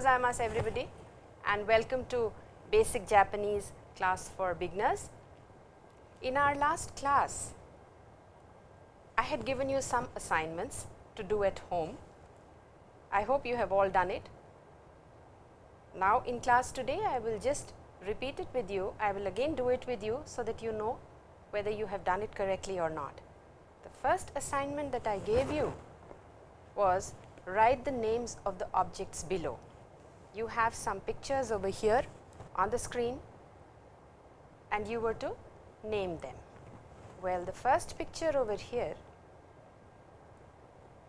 Gozaimasu everybody and welcome to basic Japanese class for beginners. In our last class, I had given you some assignments to do at home. I hope you have all done it. Now, in class today, I will just repeat it with you. I will again do it with you, so that you know whether you have done it correctly or not. The first assignment that I gave you was write the names of the objects below. You have some pictures over here on the screen and you were to name them. Well, the first picture over here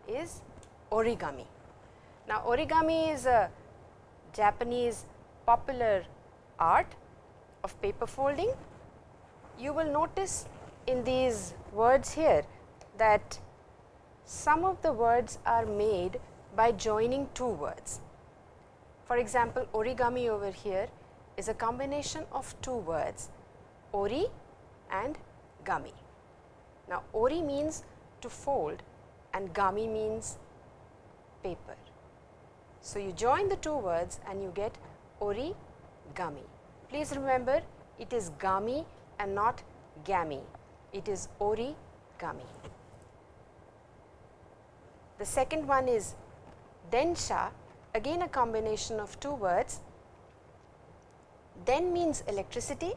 is origami. Now, origami is a Japanese popular art of paper folding. You will notice in these words here that some of the words are made by joining two words. For example, origami over here is a combination of two words ori and gami. Now, ori means to fold and gami means paper. So, you join the two words and you get ori gami. Please remember it is gami and not gami, it is ori gami. The second one is densha, again a combination of two words. Den means electricity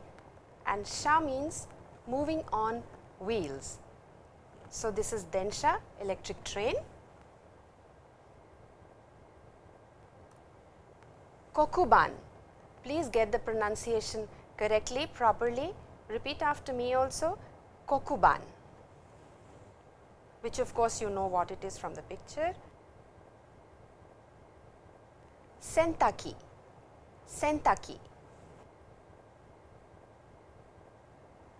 and sha means moving on wheels. So, this is densha electric train. Kokuban, please get the pronunciation correctly properly repeat after me also kokuban which of course you know what it is from the picture. Sentaki, sentaki,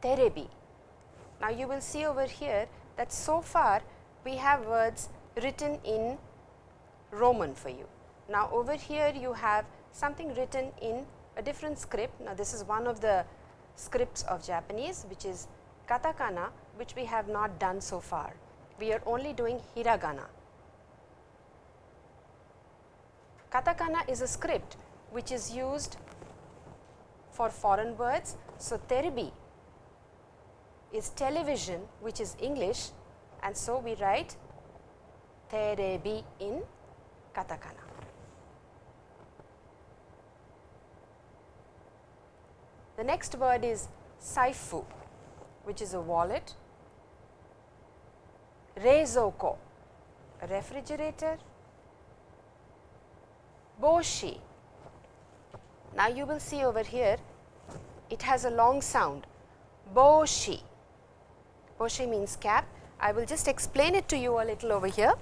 terebi. Now, you will see over here that so far we have words written in Roman for you. Now, over here you have something written in a different script. Now, this is one of the scripts of Japanese which is katakana which we have not done so far we are only doing hiragana. Katakana is a script which is used for foreign words. So, terebi is television which is English and so we write terebi in katakana. The next word is saifu which is a wallet Reizouko, a refrigerator. Boshi. Now, you will see over here it has a long sound Boshi. Boshi means cap. I will just explain it to you a little over here.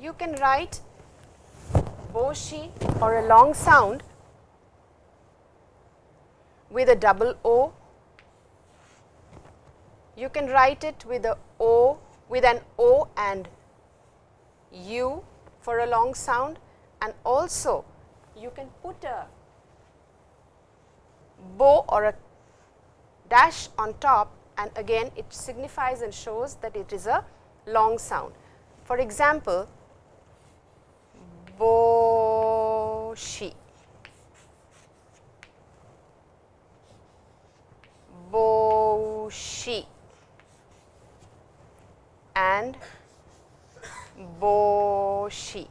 You can write Boshi or a long sound with a double O you can write it with a O with an O and U for a long sound and also you can put a bow or a dash on top and again it signifies and shows that it is a long sound. For example, boshi, boshi and boshi.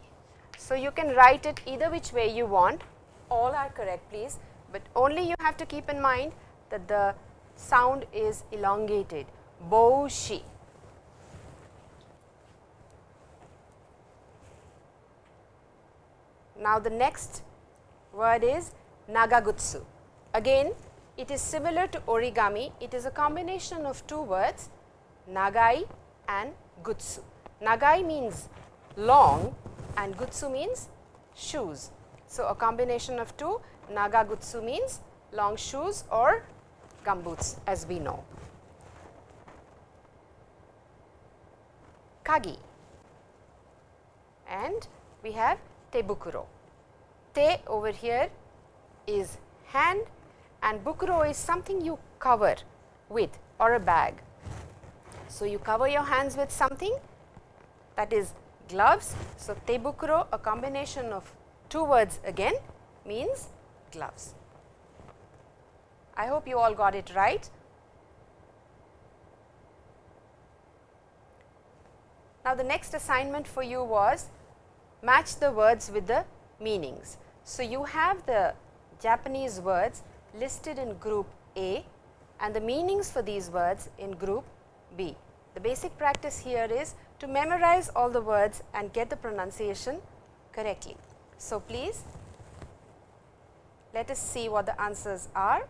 So, you can write it either which way you want, all are correct please, but only you have to keep in mind that the sound is elongated, boshi. Now, the next word is nagagutsu. Again, it is similar to origami, it is a combination of two words, nagai and gutsu. Nagai means long and gutsu means shoes. So, a combination of two naga gutsu means long shoes or gumboots as we know. Kagi and we have tebukuro. Te over here is hand and bukuro is something you cover with or a bag. So, you cover your hands with something that is gloves. So, tebukuro a combination of two words again means gloves. I hope you all got it right. Now, the next assignment for you was match the words with the meanings. So, you have the Japanese words listed in group A and the meanings for these words in group B. The basic practice here is to memorize all the words and get the pronunciation correctly. So, please let us see what the answers are.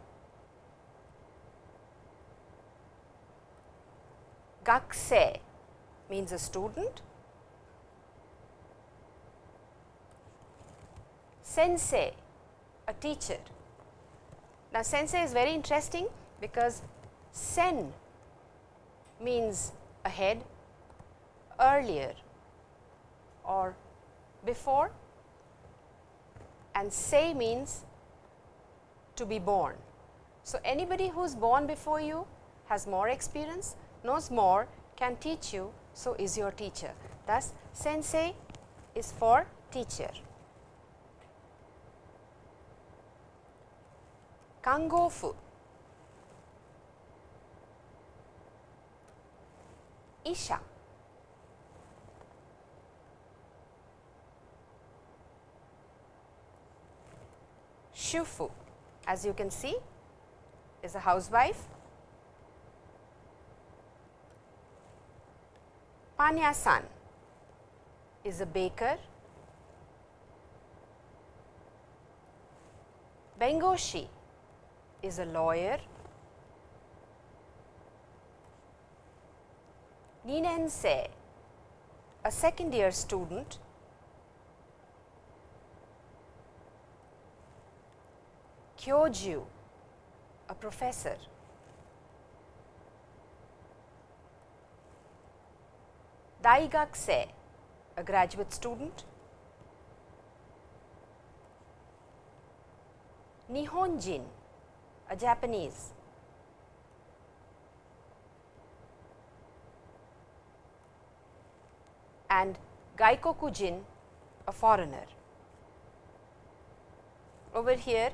Gakusei means a student. Sensei, a teacher. Now, sensei is very interesting because sen means ahead, earlier or before and sei means to be born. So, anybody who is born before you has more experience, knows more, can teach you, so is your teacher. Thus, sensei is for teacher. Kangofu Isha Shufu as you can see is a housewife. Panya-san is a baker. Bengoshi is a lawyer. Ninensei, a second year student. Kyoju, a professor. Daigakusei, a graduate student. Nihonjin, a Japanese. And Gaikokujin, a foreigner. Over here,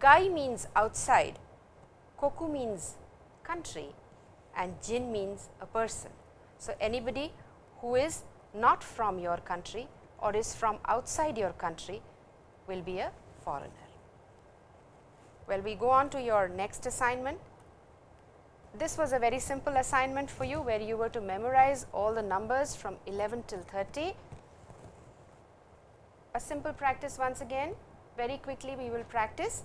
Gai means outside, Koku means country and Jin means a person. So, anybody who is not from your country or is from outside your country will be a foreigner. Well, we go on to your next assignment. This was a very simple assignment for you where you were to memorize all the numbers from 11 till 30. A simple practice once again, very quickly we will practice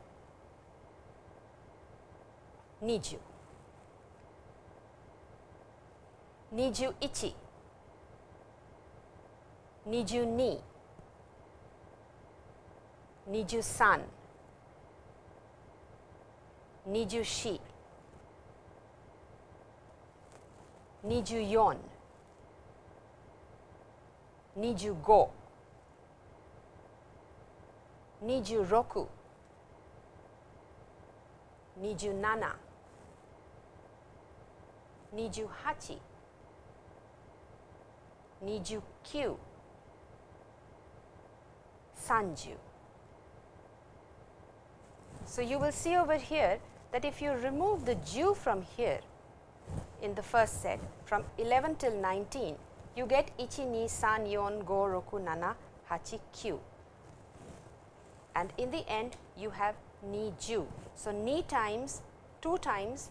20 21 22 23 24 24 25 26 27 28 29 30 So, you will see over here that if you remove the ju from here in the first set from 11 till 19, you get ichi, ni, san, yon, go, roku, nana, hachi, kyu and in the end you have ni ju. So, ni times 2 times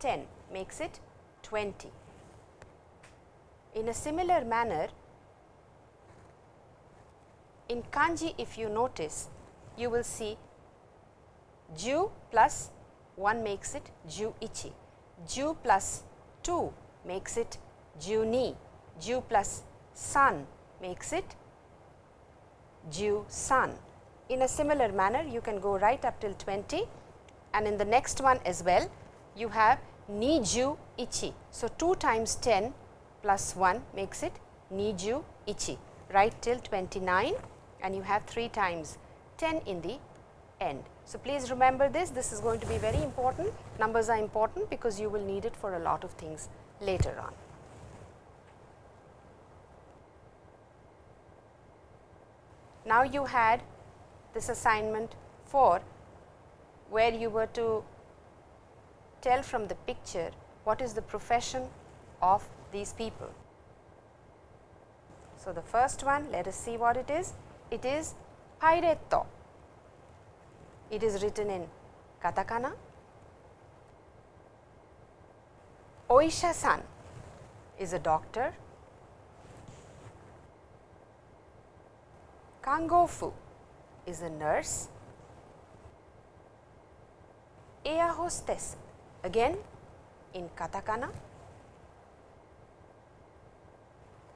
10 makes it 20. In a similar manner, in kanji if you notice, you will see ju plus 1 makes it ju ichi, ju plus 2 makes it ju ni, Ju plus san makes it Ju san. In a similar manner, you can go right up till 20 and in the next one as well, you have Niju ichi. So, 2 times 10 plus 1 makes it Niju ichi right till 29 and you have 3 times 10 in the end. So, please remember this, this is going to be very important. Numbers are important because you will need it for a lot of things later on. Now, you had this assignment 4 where you were to tell from the picture what is the profession of these people. So, the first one let us see what it is. It is Pairetto. It is written in katakana. Oisha-san is a doctor. Kangofu is a nurse. Air hostess again in katakana.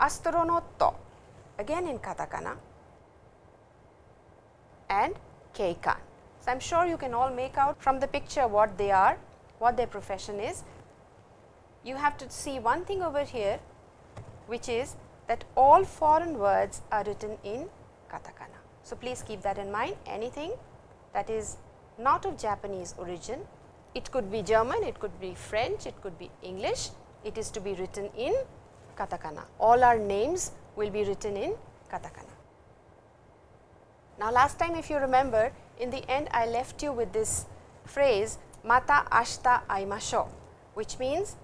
Astronotto again in katakana and keikan. So, I am sure you can all make out from the picture what they are, what their profession is. You have to see one thing over here which is that all foreign words are written in katakana. So, please keep that in mind anything that is not of Japanese origin, it could be German, it could be French, it could be English, it is to be written in katakana. All our names will be written in katakana. Now, last time if you remember in the end I left you with this phrase mata ashita aimashou which means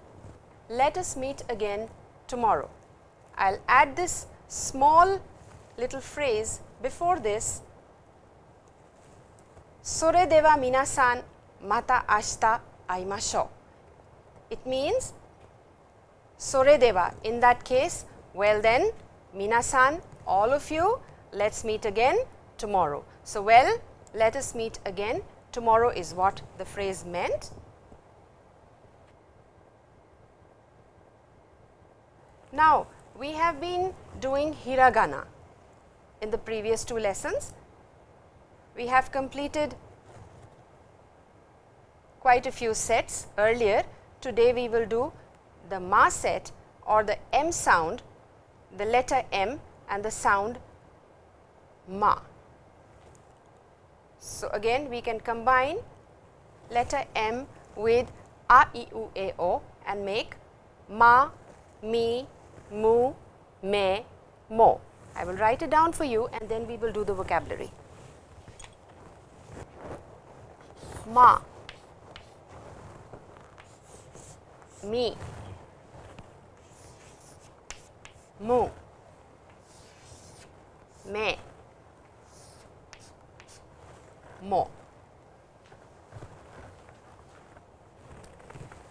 let us meet again tomorrow. I will add this small little phrase before this sore dewa minasan mata. It means sore in that case well then minasan all of you let us meet again tomorrow. So, well let us meet again tomorrow is what the phrase meant. Now, we have been doing hiragana in the previous two lessons. We have completed quite a few sets earlier. Today, we will do the ma set or the m sound, the letter m and the sound ma. So, again we can combine letter M with a, e, u, a, o and make ma, mi, mu, me, mo. I will write it down for you and then we will do the vocabulary. Ma, mi, mu, me, mo.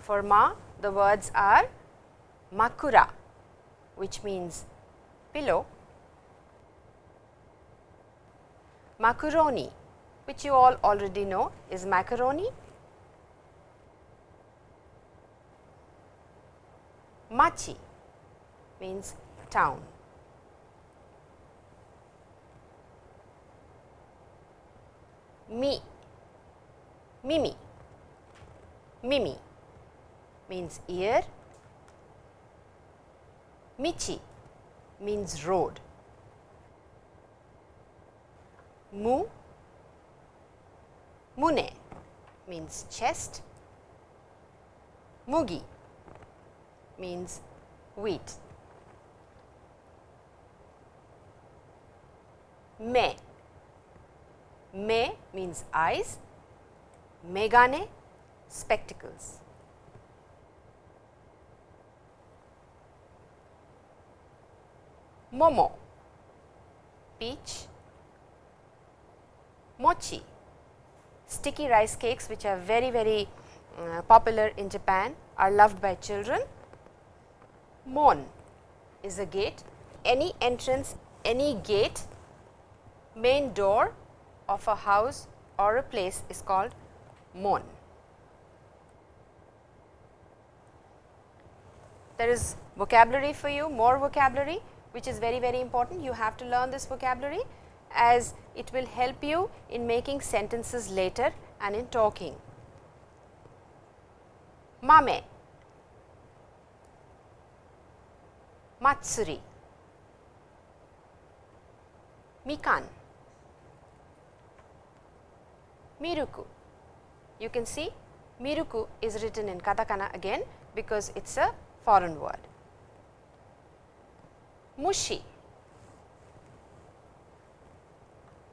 For ma, the words are makura, which means pillow, macaroni, which you all already know is macaroni, machi means town. mi, mimi, mimi means ear, michi means road, mu, mune means chest, mugi means wheat, me. Me means eyes, megane spectacles. Momo. Peach, mochi. Sticky rice cakes which are very very uh, popular in Japan are loved by children. Mon is a gate, any entrance, any gate, main door of a house or a place is called mon. there is vocabulary for you, more vocabulary which is very very important. You have to learn this vocabulary as it will help you in making sentences later and in talking. Mame, Matsuri, Mikan, Miruku. You can see Miruku is written in katakana again because it is a foreign word. Mushi,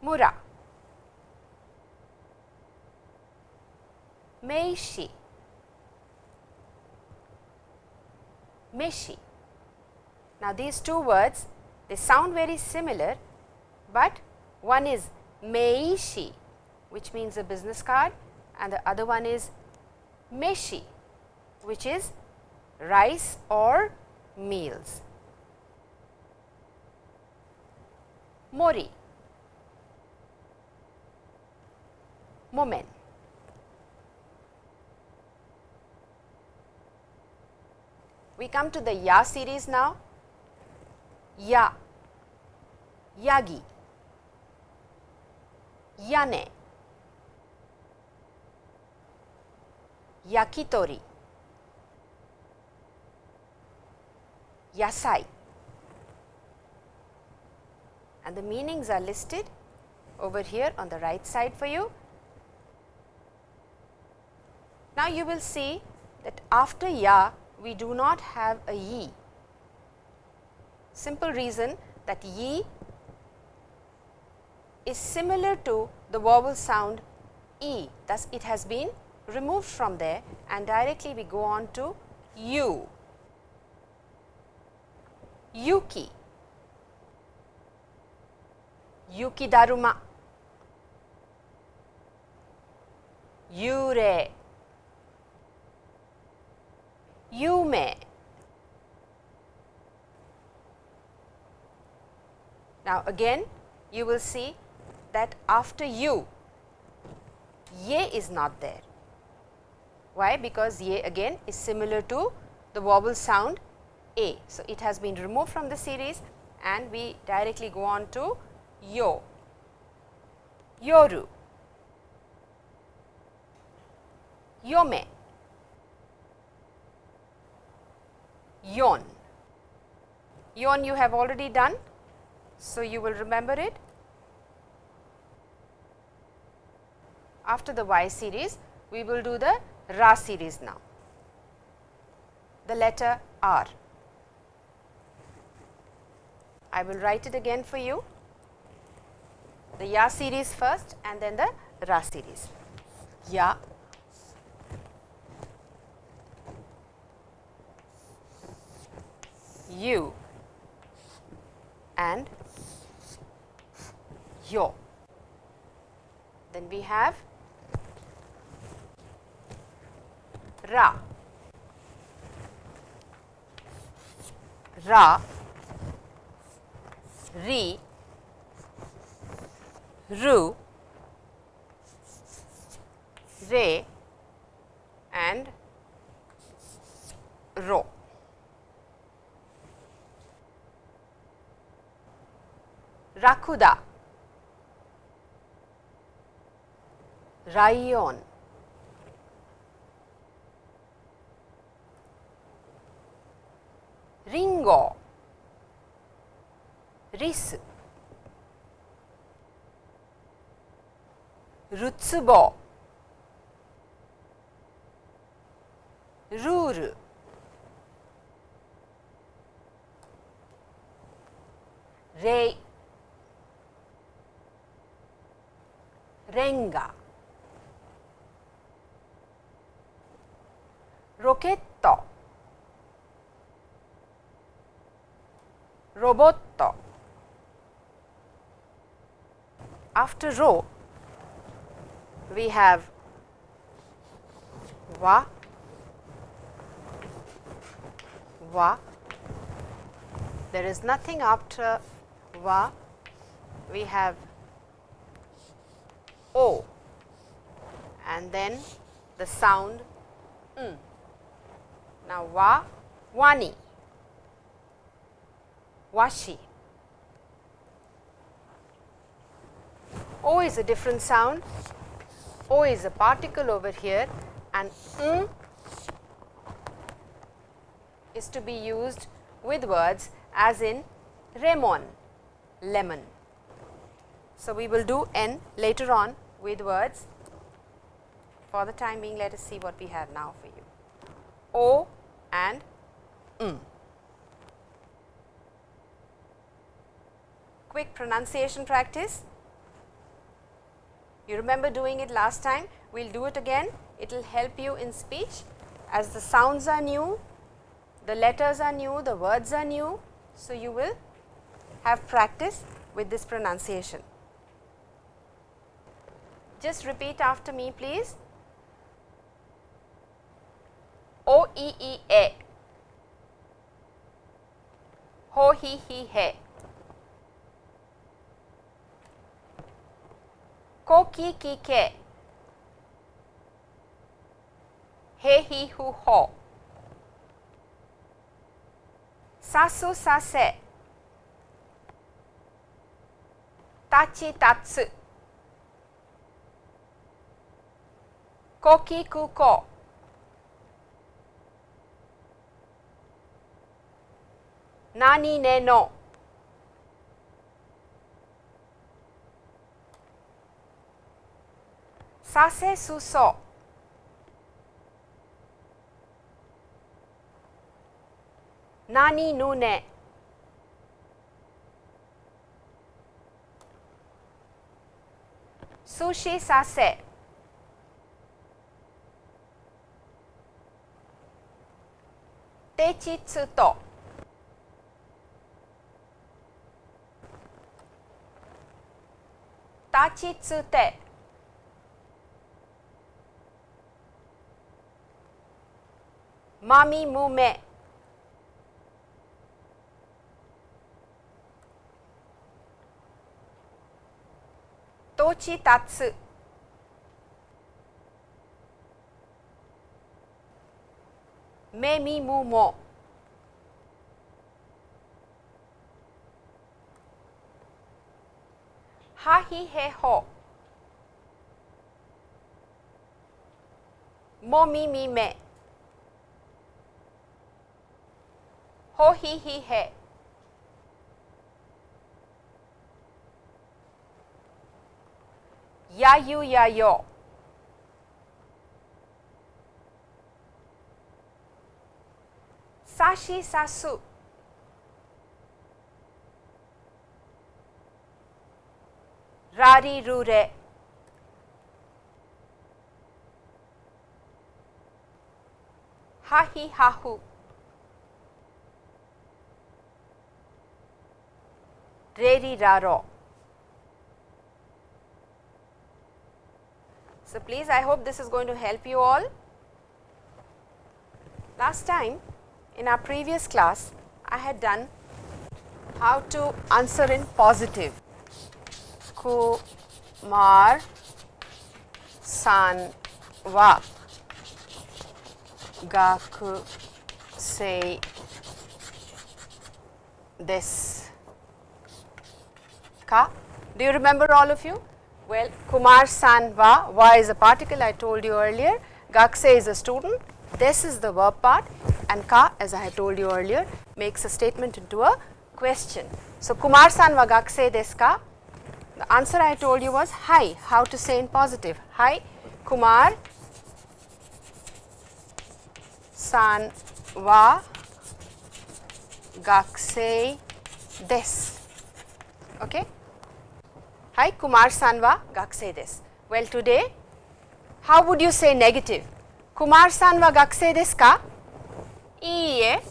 Mura, Meishi, Meshi. Now, these two words they sound very similar, but one is Meishi which means a business card and the other one is Meshi which is rice or meals. Mori, Momen. We come to the Ya series now. Ya, Yagi, Yane, Yakitori, Yasai. And the meanings are listed over here on the right side for you. Now, you will see that after ya we do not have a ye. Simple reason that ye is similar to the vowel sound e, thus it has been removed from there and directly we go on to you. Yuki, Yuki Daruma, Yure, Yume. Now, again you will see that after you, ye is not there. Why? Because ye again is similar to the vowel sound a. So, it has been removed from the series and we directly go on to yo, yoru, yome, yon. Yon you have already done, so you will remember it. After the Y series, we will do the Ra series now. The letter R. I will write it again for you. The Ya series first and then the Ra series. Ya, you and yo. Then we have Ra, Ra, Ri, Ru, Re. And Ro. Rakuda, Rayon, Ringo, Ris, Rutsubo, Rule, Rei, Renga, Rocchetto, Robotto. After ro, we have wa, wa. There is nothing after wa. We have o and then the sound n. Now, wa wani, washi. O is a different sound, O is a particle over here and m is to be used with words as in Ramon, lemon. So, we will do n later on with words. For the time being, let us see what we have now for you. O and m. Quick pronunciation practice. You remember doing it last time, we will do it again. It will help you in speech as the sounds are new, the letters are new, the words are new. So, you will have practice with this pronunciation. Just repeat after me please. O e e. A, ho he he he, ko ki ki ke, he he 何ねの？させすそ。何ぬね？すしさせ。てちつと。立ちつてまみむめどちたつめみむも hi he ho, mo mi mi me, ho hi hi he, ya yu ya yo, sashi sasu, rari rure, ha hi ha hu, reri raro. So, please I hope this is going to help you all. Last time in our previous class, I had done how to answer in positive. Kumar san wa gaku sei desu ka. Do you remember all of you? Well, Kumar san wa, wa is a particle I told you earlier, gakse is a student, this is the verb part and ka as I had told you earlier makes a statement into a question. So, Kumar san wa gakse desu ka? The answer I told you was hi, how to say in positive. Hi, Kumar san wa gakse desu. Okay? Hi, Kumar san wa gakse desu. Well, today how would you say negative? Kumar san wa gakse desu ka? Iie,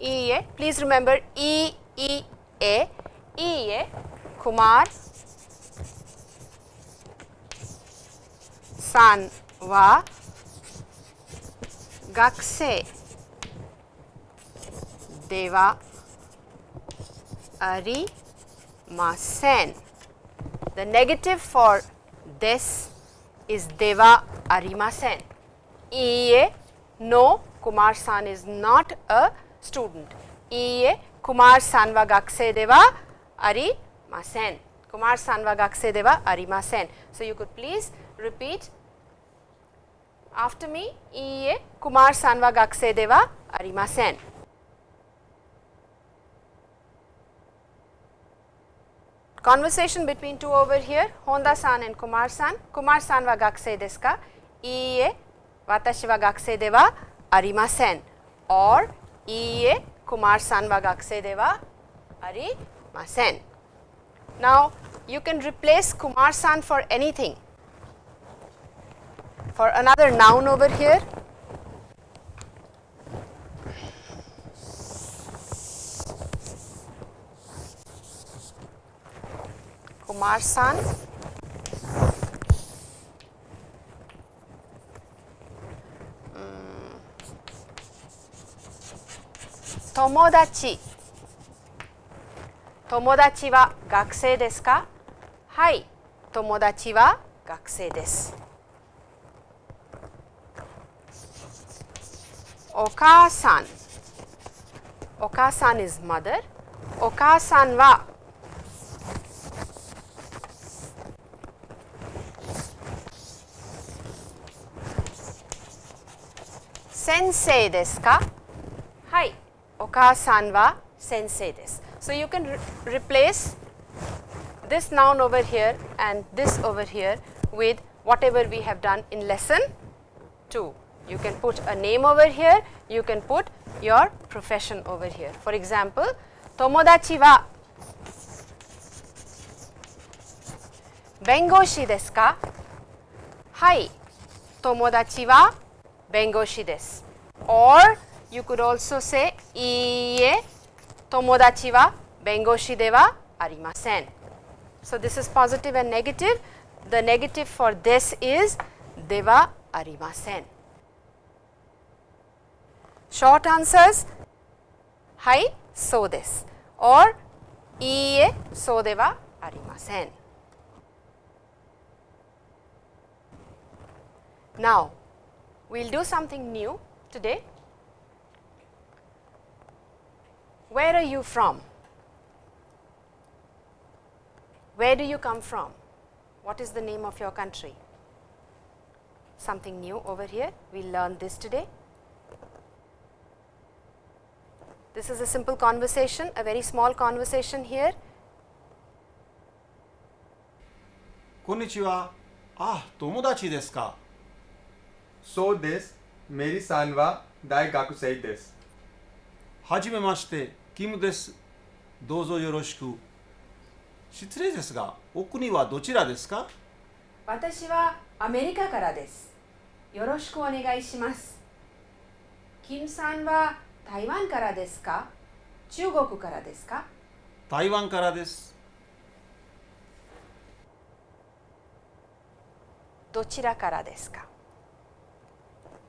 iie, please remember e, e, a, iie, Kumar san wa gakse dewa arimasen. The negative for this is dewa arimasen. Iie, no, Kumar san is not a student. Iie, Kumar san wa gakusei de wa arimasen. Kumar san wa gakusei de wa arimasen. So, you could please repeat after me. Iie, Kumar san wa gakusei de wa arimasen. Conversation between two over here, Honda san and Kumar san. Kumar san wa gakusei desu ka? Iie, watashi wa gakusei de wa arimasen. Or, iie, Kumar san wa gakusei de wa arimasen. Now, you can replace Kumar san for anything. For another noun over here, Kumar san mm. Tomodachi Tomodachi wa gakusei desu ka? Hai, tomodachi wa gakusei desu. Oka-san Oka-san is mother. Oka-san wa sensei desu ka? Hai, oka-san wa sensei desu. So, you can re replace this noun over here and this over here with whatever we have done in lesson 2. You can put a name over here, you can put your profession over here. For example, tomodachi wa bengoshi desu ka? Hai, tomodachi wa bengoshi desu. Or you could also say iie tomodachi wa bengoshi arimasen. So, this is positive and negative. The negative for this is de arimasen. Short answers hai so desu or iie so de arimasen. Now, we will do something new today. Where are you from? Where do you come from? What is the name of your country? Something new over here, we learned this today. This is a simple conversation, a very small conversation here. Konnichiwa. Ah, tomodachi desu ka? So this, meri san wa daigakusei desu. Hajime mashite, Kim desu. Dozo yoroshiku. 失礼ですが、お国はどちらですか私はアメリカからです。よろしくお願いします。キムさんは台湾からですか中国からですか台湾からです。どちらからですか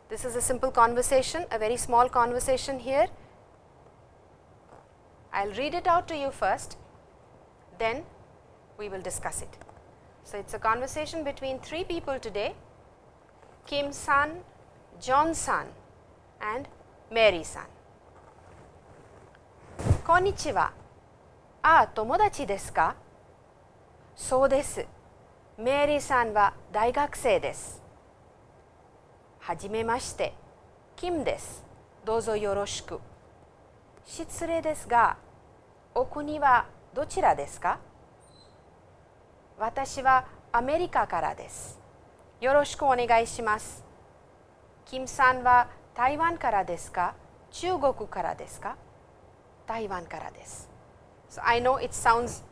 This is a simple conversation, a very small conversation here. I will read it out to you first, then we will discuss it. So, it is a conversation between three people today, Kim san, John san and Mary san. こんにちは。ああ、友達ですかそうです。メリーさんは大学生です。はじめまして、キムです。どうぞよろしく。失礼ですが、お国はどちらですか私はアメリカからです。よろしくお願いします。キムさんは台湾からですか中国からですか台湾からです。So I know it sounds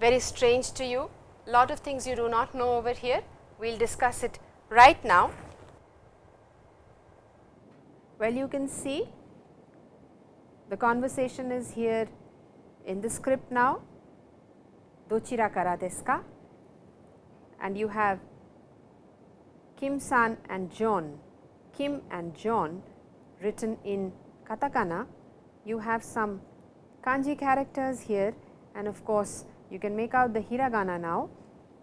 very strange to you, lot of things you do not know over here. We will discuss it right now. Well, you can see the conversation is here in the script now. Dochira kara desu ka? And you have Kim san and John, Kim and John written in katakana. You have some kanji characters here and of course, you can make out the hiragana now.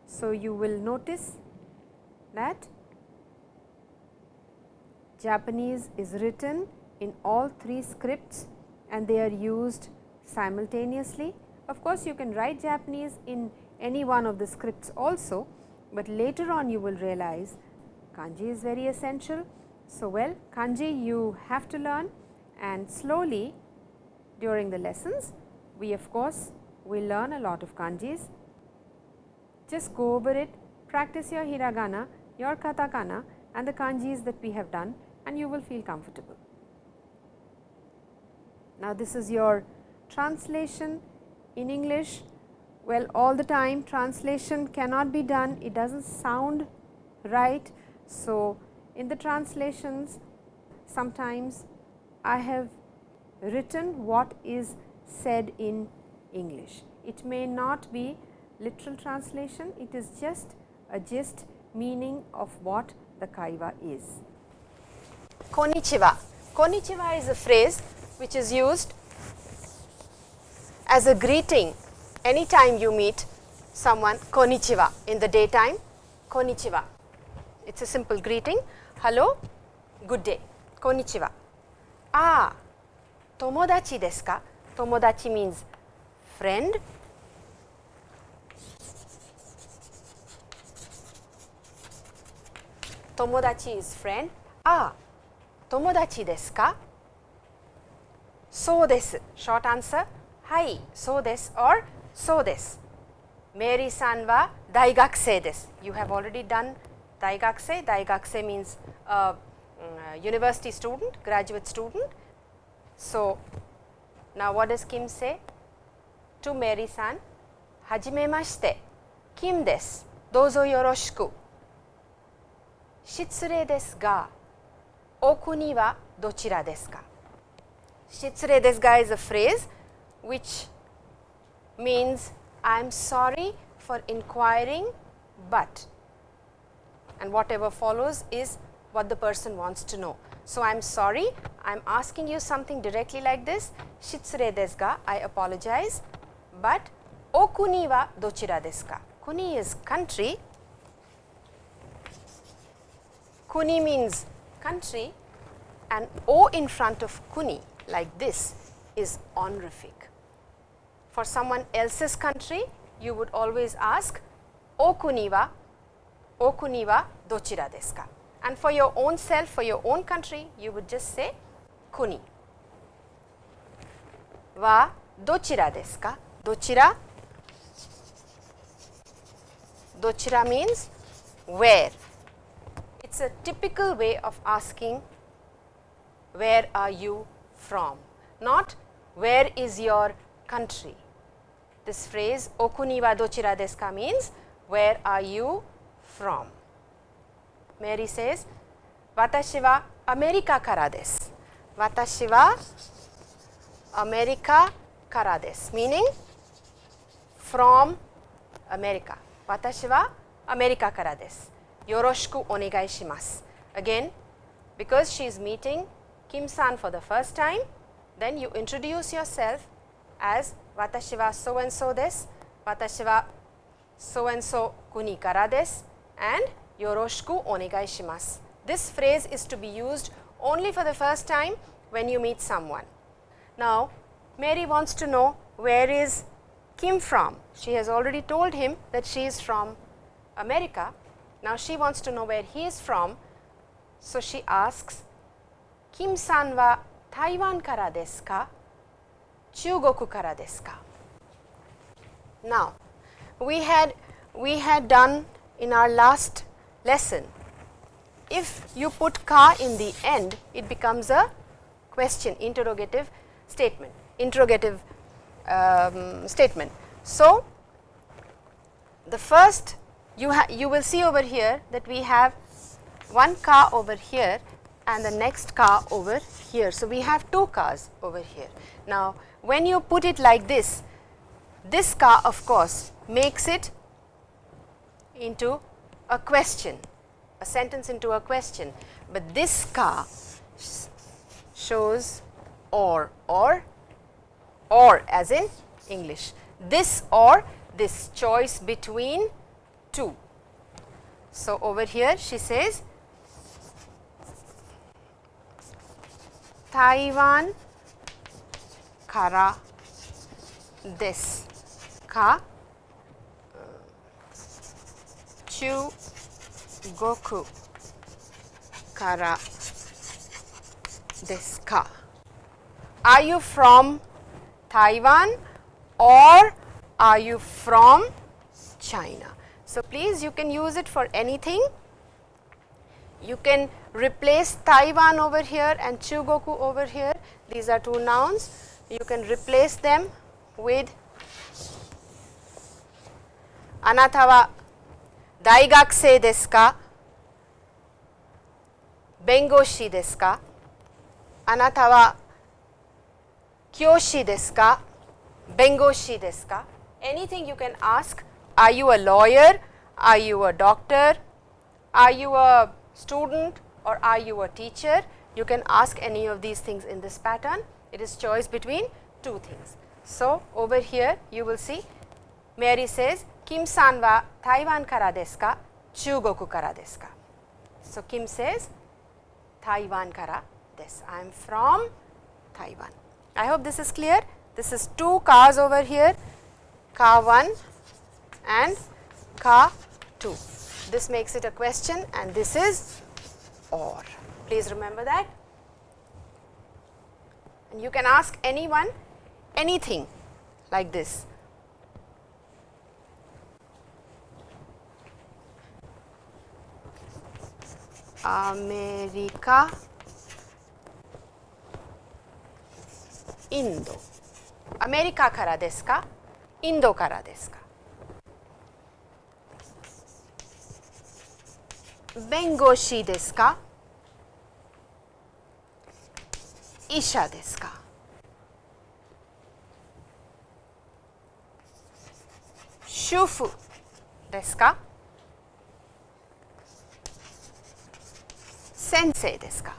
So, you will notice that Japanese is written in all three scripts and they are used simultaneously. Of course, you can write Japanese in any one of the scripts also, but later on you will realize kanji is very essential. So, well kanji you have to learn and slowly during the lessons we of course will learn a lot of kanjis. Just go over it, practice your hiragana, your katakana and the kanjis that we have done and you will feel comfortable. Now, this is your translation in English. Well, all the time translation cannot be done, it does not sound right. So, in the translations sometimes I have written what is said in English. It may not be literal translation, it is just a gist meaning of what the kaiwa is. Konnichiwa. Konnichiwa is a phrase which is used as a greeting anytime you meet someone konnichiwa in the daytime konnichiwa. It is a simple greeting hello good day konnichiwa. Ah tomodachi desu ka? Tomodachi means friend. Tomodachi is friend. Ah tomodachi desu ka? So desu. Short answer. Hai, so desu or so desu. Mary san wa daigakusei desu. You have already done daigakusei. Daigakusei means uh, uh, university student, graduate student. So, now what does Kim say? To Mary san, hajimemashite, Kim desu, dozo yoroshiku. Shitsure desu ga, o kuni wa dochira desu ka? Shitsure desu ga is a phrase which means I am sorry for inquiring, but and whatever follows is what the person wants to know. So, I am sorry, I am asking you something directly like this, shitsure desu I apologize, but o kuni wa dochira desu ka? Kuni is country, kuni means country and o in front of kuni like this is honorific. For someone else's country, you would always ask o kuni wa, o kuni wa dochira desu ka? and for your own self, for your own country, you would just say kuni. Wa dochira desu ka? Dochira? Dochira means where. It is a typical way of asking where are you from, not where is your country. This phrase okuni wa dochira desu means where are you from. Mary says, Watashi wa America kara desu. Watashi wa America kara desu, meaning from America. Watashi wa America kara desu. Yoroshiku onegai shimasu. Again, because she is meeting Kim san for the first time, then you introduce yourself as Watashi wa so and so and. This phrase is to be used only for the first time when you meet someone. Now, Mary wants to know where is Kim from. She has already told him that she is from America. Now, she wants to know where he is from. So, she asks Kim san wa Taiwan kara desu ka? Chugoku? Now, we had we had done in our last lesson. If you put ka in the end, it becomes a question, interrogative statement, interrogative um, statement. So, the first you, you will see over here that we have one ka over here and the next ka over here. So, we have two kas over here. Now, when you put it like this, this ka of course makes it into a question, a sentence into a question, but this ka shows or, or, or as in English. This or this choice between two. So, over here she says Taiwan kara desu ka? Chu goku kara desu ka? Are you from Taiwan or are you from China? So, please you can use it for anything. You can replace Taiwan over here and Chugoku over here. These are two nouns. You can replace them with daigakusei desu ka? Bengoshi desu ka? Kyoshi desu ka? Bengoshi desu ka? Anything you can ask, are you a lawyer? Are you a doctor? Are you a student? Or are you a teacher? You can ask any of these things in this pattern. It is choice between two things. So, over here you will see Mary says Kim san wa Taiwan kara desu ka? Chugoku kara desu ka? So, Kim says Taiwan kara desu. I am from Taiwan. I hope this is clear. This is two kas over here, ka 1 and ka 2. This makes it a question and this is or. Please remember that. And you can ask anyone anything like this. America, Indo. アメリカからですかインドからですか弁護士ですか 医者ですか主婦ですか先生ですか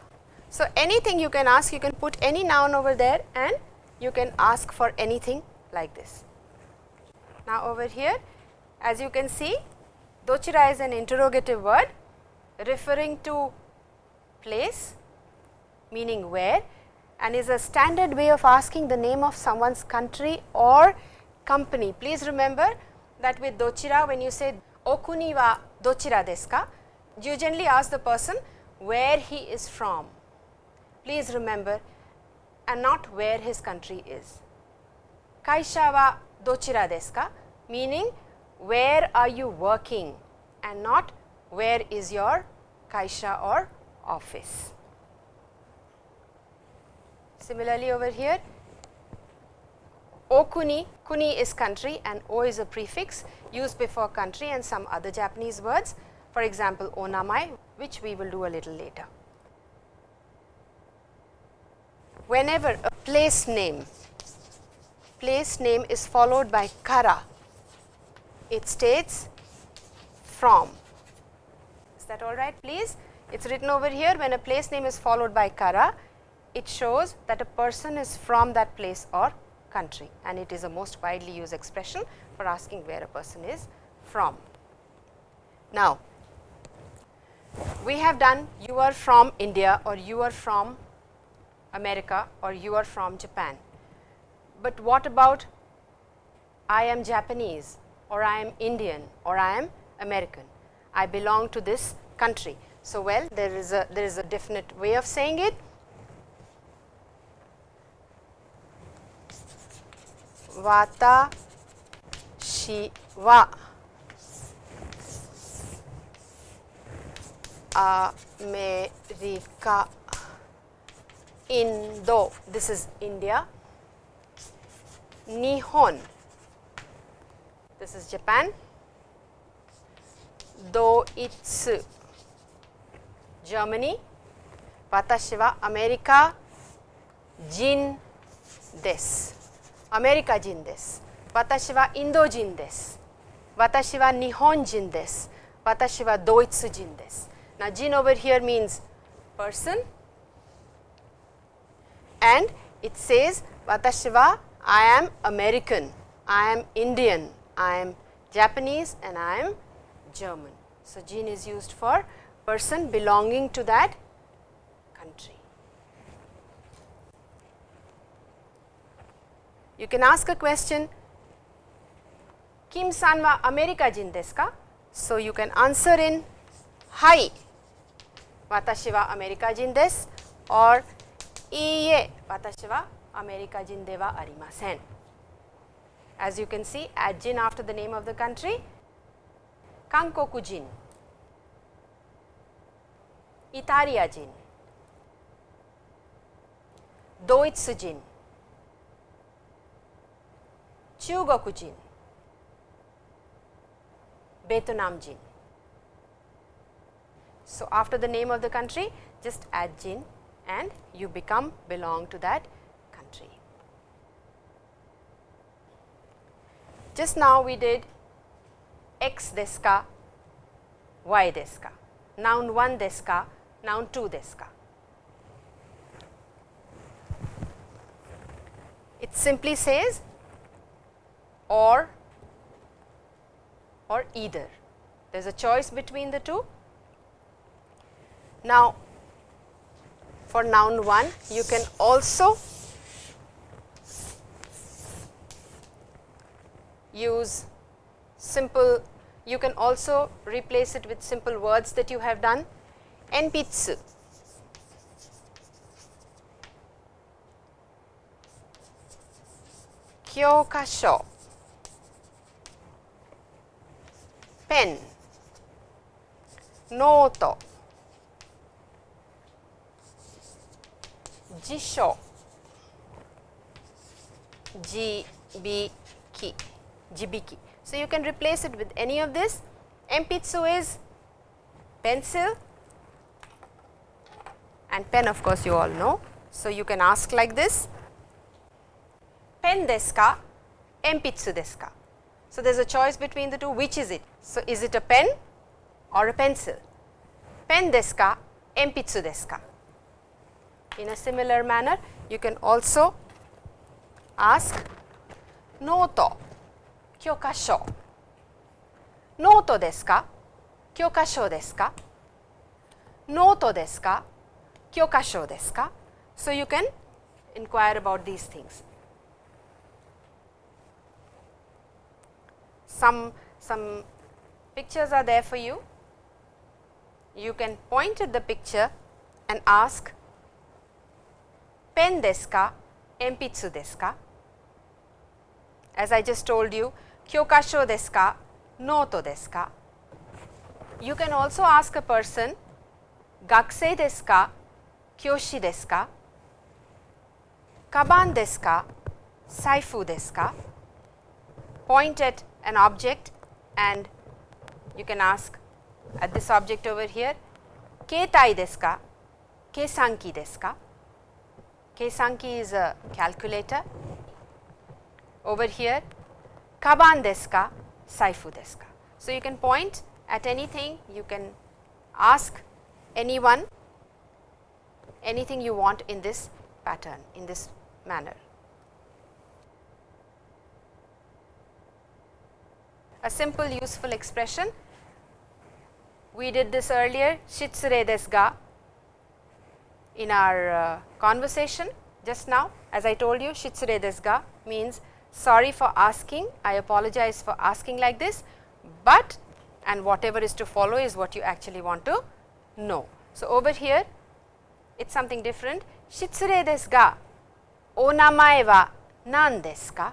So anything you can ask, you can put any noun over there and you can ask for anything like this. Now over here, as you can see, dochira is an interrogative word referring to place meaning where and is a standard way of asking the name of someone's country or company. Please remember that with dochira when you say okuni wa dochira desu ka, you generally ask the person where he is from. Please remember and not where his country is. Kaisha wa dochira desu ka? Meaning where are you working and not where is your kaisha or office. Similarly, over here Okuni, kuni is country and o is a prefix used before country and some other Japanese words. For example, onamae which we will do a little later. Whenever a place name, place name is followed by kara, it states from. Is that all right please? It is written over here when a place name is followed by kara, it shows that a person is from that place or country and it is a most widely used expression for asking where a person is from. Now, we have done you are from India or you are from America or you are from Japan. But what about I am Japanese or I am Indian or I am American. I belong to this country. So, well there is a there is a definite way of saying it. わたしはアメリカインド This is India 日本 This is Japan ドイツ Germany 私はアメリカ人です Watashi wa Jin desu, America Jin desu, Watashi wa Indo Jin desu, Watashi wa Nihon Jin desu, Watashi wa Doitsu Jin desu. Now, Jin over here means person. And it says Watashi wa I am American, I am Indian, I am Japanese and I am German. So, Jin is used for person belonging to that country. You can ask a question, Kim san wa America jin desu ka? So, you can answer in Hai, watashi wa America jin desu or Iie, watashi wa America jin de arimasen. As you can see, add jin after the name of the country, Kankoku jin, Italia jin, Doitsu jin, Chugoku Jin, Betonam Jin. So, after the name of the country just add Jin and you become belong to that country. Just now we did x deska, y deska, noun 1 deska, noun 2 deska. It simply says or or either. There is a choice between the two. Now, for noun 1 you can also use simple you can also replace it with simple words that you have done enpitsu kyokasho pen, note, jisho, jibiki, jibiki. So, you can replace it with any of this. Empitsu is pencil and pen of course, you all know. So, you can ask like this, pen desu ka, empitsu desu ka. So, there is a choice between the two which is it. So, is it a pen or a pencil? Pen desu ka, empitsu desu ka. In a similar manner, you can also ask note, kyokasho. Note desu ka, kyokasho desu ka? Note desu ka, kyokasho desu ka? So, you can inquire about these things. Some, some pictures are there for you. You can point at the picture and ask pen desu ka, desu ka? As I just told you, kyokasho desu ka, noto desu ka? You can also ask a person, gakusei desu ka, kyoshi desu ka? Kaban desu ka, saifu desu ka? Point at an object and you can ask at this object over here keitai desu ka? Keisanki desu ka? Keisanki is a calculator. Over here kaban desu ka? Saifu desu ka? So you can point at anything. You can ask anyone anything you want in this pattern in this manner a simple useful expression. We did this earlier. Shitsure desu ga. In our uh, conversation just now as I told you shitsure desu ga means sorry for asking, I apologize for asking like this, but and whatever is to follow is what you actually want to know. So, over here it is something different. Shitsure desu ga. O namae wa nan desu ka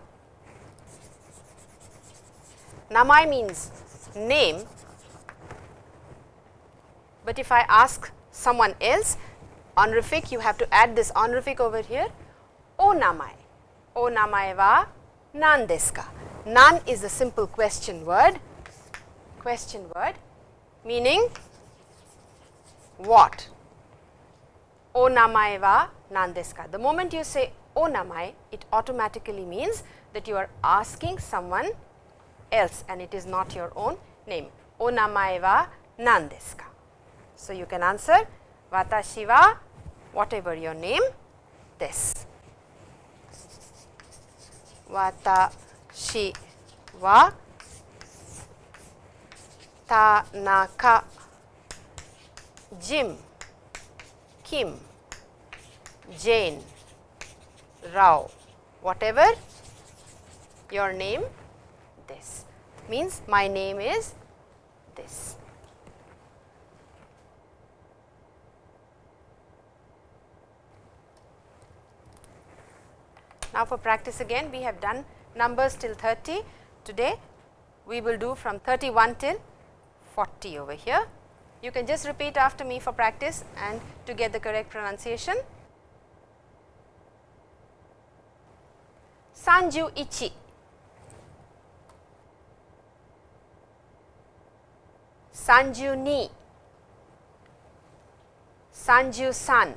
Namae means name, but if I ask someone else honorific you have to add this honorific over here. O namae. O namae wa nan desu ka? Nan is a simple question word. Question word meaning what? O namae wa nan desu ka? The moment you say o namai it automatically means that you are asking someone else and it is not your own name. O namae wa nan desu ka? So, you can answer watashi wa whatever your name desu. Watashi wa Tanaka, Jim, Kim, Jane, Rao, whatever your name this means my name is this. Now, for practice again we have done numbers till 30. Today we will do from 31 till 40 over here. You can just repeat after me for practice and to get the correct pronunciation. Sanju ichi. Sanju ni. Sanju san.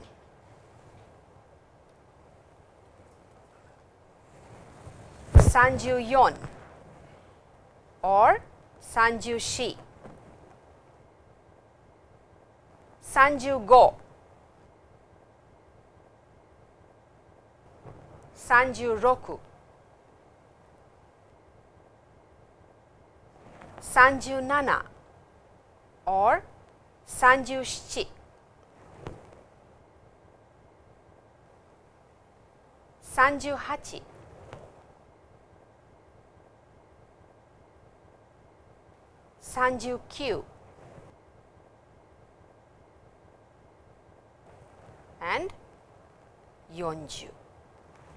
Sanju yon or Sanju shi. Sanju go. Sanju roku. Sanju nana or Sanju shichi. Sanju hachi. Sanju kyu and Yonju.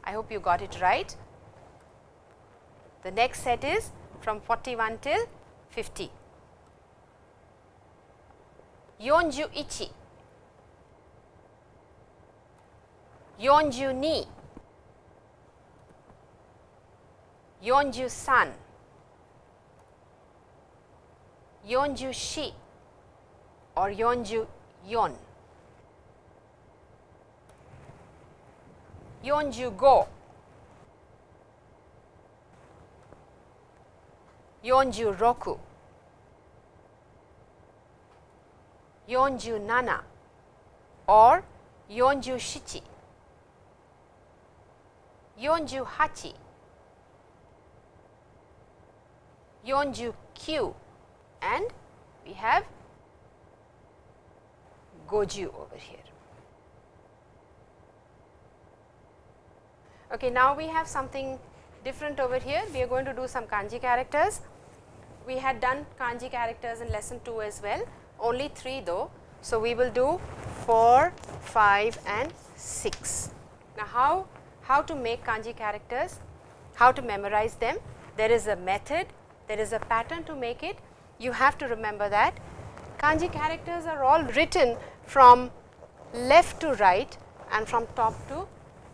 I hope you got it right. The next set is from 41 till 50. 41 42 43 44 or 44 45 46 Yonju nana or Yonju shichi. Yonju hachi. Yonju kyu and we have Goju over here. Okay, now we have something different over here. We are going to do some kanji characters. We had done kanji characters in lesson 2 as well, only 3 though. So, we will do 4, 5 and 6. Now, how, how to make kanji characters, how to memorize them? There is a method, there is a pattern to make it you have to remember that kanji characters are all written from left to right and from top to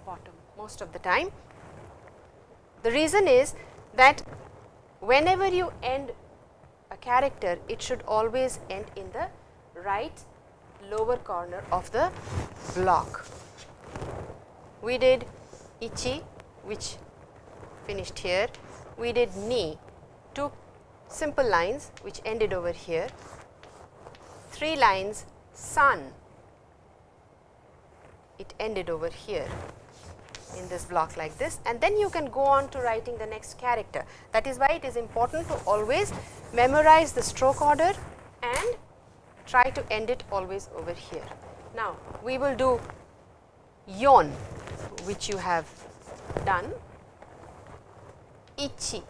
bottom most of the time. The reason is that whenever you end a character, it should always end in the right lower corner of the block. We did ichi which finished here, we did ni, two simple lines which ended over here, 3 lines san, it ended over here in this block like this and then you can go on to writing the next character. That is why it is important to always memorize the stroke order and try to end it always over here. Now, we will do yon which you have done, ichi,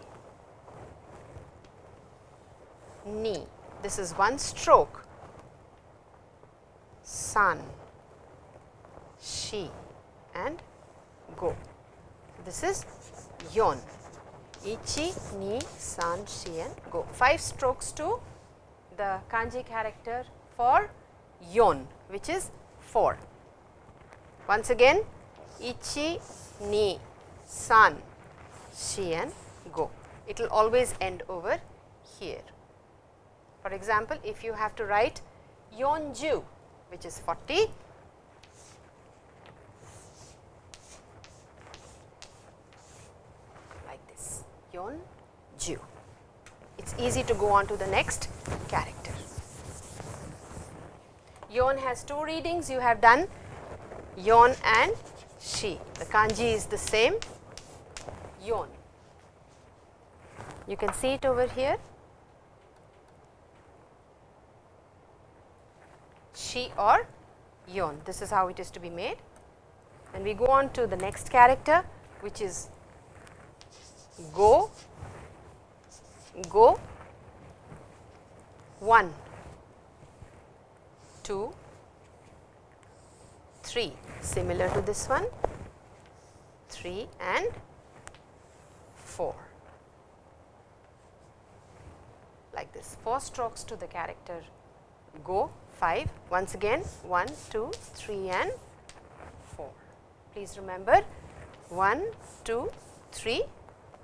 ni. This is one stroke. San, shi and go. This is yon. Ichi, ni, san, shi and go. Five strokes to the kanji character for yon which is 4. Once again ichi, ni, san, shi and go. It will always end over here. For example, if you have to write Yonju which is 40, like this Yonju. It is easy to go on to the next character. Yon has two readings you have done Yon and Shi. The kanji is the same Yon. You can see it over here shi or yon. This is how it is to be made. And we go on to the next character which is go, go, 1, 2, 3 similar to this one. 3 and 4 like this. 4 strokes to the character. Go. 5 once again. 1 2 3 and 4 please remember. 1 2 3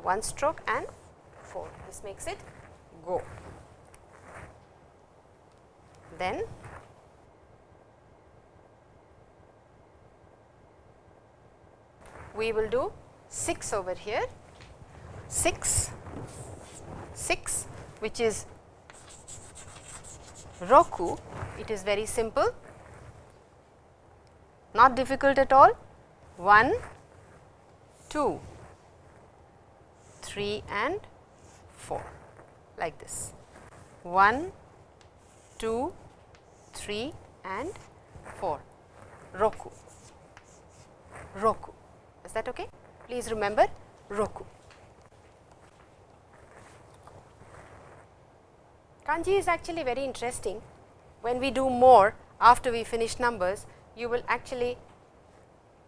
1 stroke and 4 this makes it go. Then we will do 6 over here. 6 6 which is roku. It is very simple. Not difficult at all. 1 2 3 and 4 like this 1 2 3 and 4 roku roku is that okay? Please remember Roku. Kanji is actually very interesting. When we do more after we finish numbers, you will actually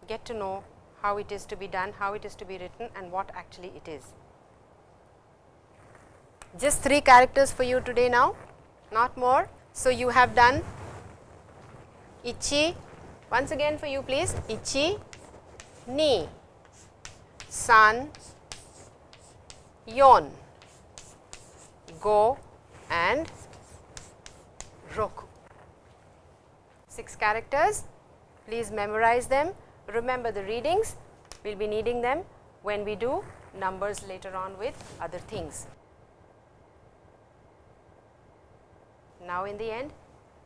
get to know how it is to be done, how it is to be written and what actually it is. Just 3 characters for you today now, not more. So, you have done ichi, once again for you please, ichi, ni, san, yon, go and roku. 6 characters, please memorize them, remember the readings, we will be needing them when we do numbers later on with other things. Now, in the end,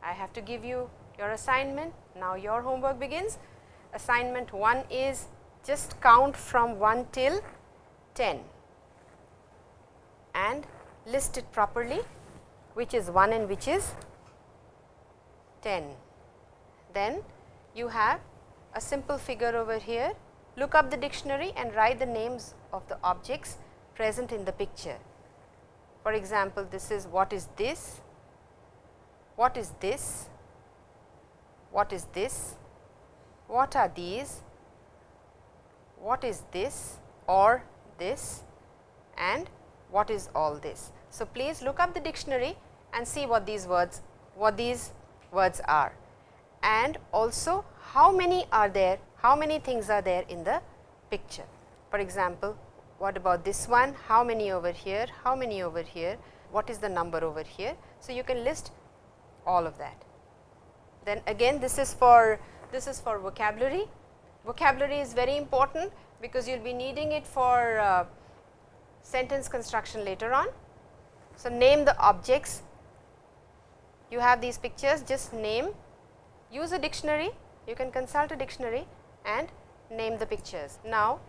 I have to give you your assignment. Now, your homework begins assignment 1 is just count from 1 till 10 and list it properly which is 1 and which is 10. Then you have a simple figure over here, look up the dictionary and write the names of the objects present in the picture. For example, this is what is this, what is this, what is this, what are these, what is this or this? And what is all this. So, please look up the dictionary and see what these words what these words are. And also how many are there? How many things are there in the picture. For example, what about this one? How many over here? How many over here? What is the number over here. So, you can list all of that. Then again this is for this is for vocabulary. Vocabulary is very important because you will be needing it for uh, sentence construction later on. So, name the objects. You have these pictures just name use a dictionary you can consult a dictionary and name the pictures. Now,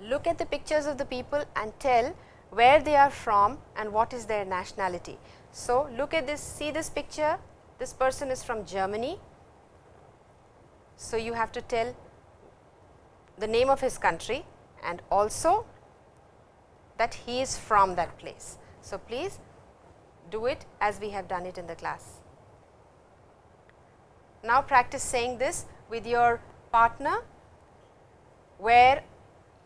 look at the pictures of the people and tell where they are from and what is their nationality. So, look at this see this picture this person is from Germany. So, you have to tell the name of his country and also that he is from that place. So, please do it as we have done it in the class. Now, practice saying this with your partner where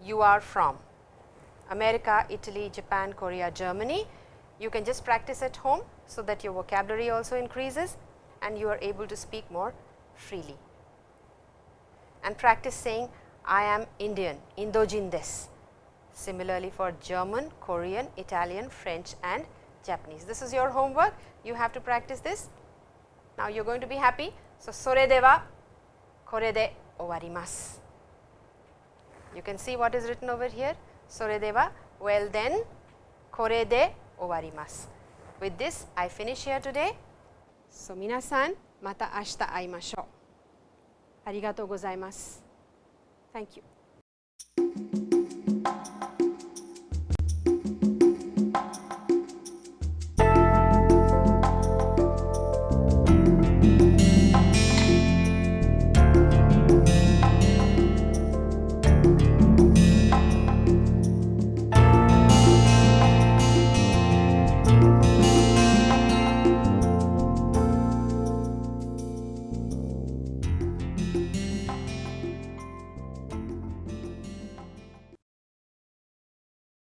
you are from America, Italy, Japan, Korea, Germany. You can just practice at home so that your vocabulary also increases and you are able to speak more freely. And practice saying I am Indian, Indojin des. Similarly, for German, Korean, Italian, French and Japanese. This is your homework, you have to practice this. Now, you are going to be happy. So, sore de kore de owarimasu. You can see what is written over here. Sore de well then, kore de 終わります。With this, I finish here today. そう皆さん、また明日会いましょう。ありがとうございます。Thank you.